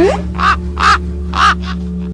Ah, ah, ah, ah.